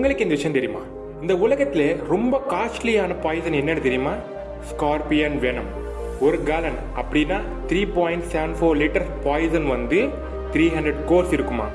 உங்களுக்கு இந்த விஷயம் தெரியுமா? இந்த உலகத்தில் ரொம்ப காஸ்ட்லியான பாய்சன் என்னன்னு தெரியுமா? ஸ்கார்பியன் வெனம் ஒரு கேலன் அப்படின்னா three point seven four litre poison வந்து த்ரீ ஹண்ட்ரட் கோர்ஸ் இருக்குமா?